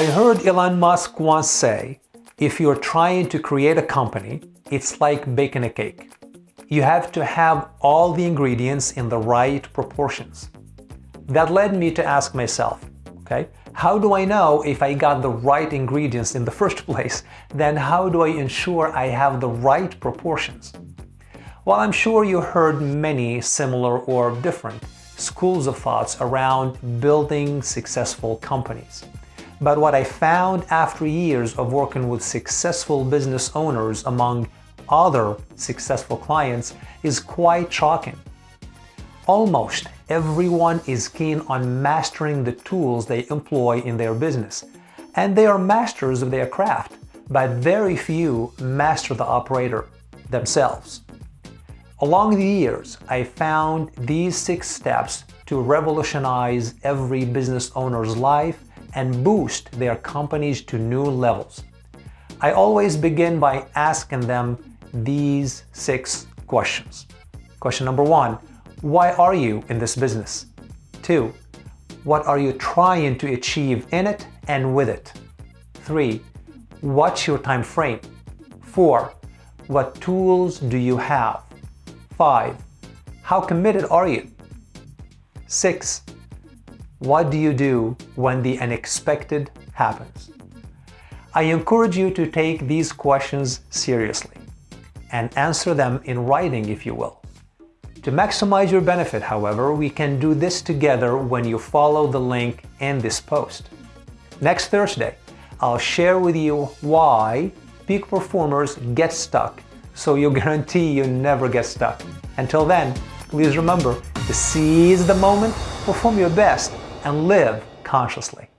I heard Elon Musk once say, if you're trying to create a company, it's like baking a cake. You have to have all the ingredients in the right proportions. That led me to ask myself, okay, how do I know if I got the right ingredients in the first place? Then how do I ensure I have the right proportions? Well, I'm sure you heard many similar or different schools of thoughts around building successful companies. But what I found after years of working with successful business owners among other successful clients is quite shocking. Almost everyone is keen on mastering the tools they employ in their business, and they are masters of their craft, but very few master the operator themselves. Along the years, I found these six steps to revolutionize every business owner's life and boost their companies to new levels. I always begin by asking them these six questions. Question number one, why are you in this business? Two, what are you trying to achieve in it and with it? Three, what's your time frame? Four, what tools do you have? 5. How committed are you? 6. What do you do when the unexpected happens? I encourage you to take these questions seriously and answer them in writing if you will. To maximize your benefit, however, we can do this together when you follow the link in this post. Next Thursday, I'll share with you why peak performers get stuck so you guarantee you never get stuck. Until then, please remember to seize the moment, perform your best, and live consciously.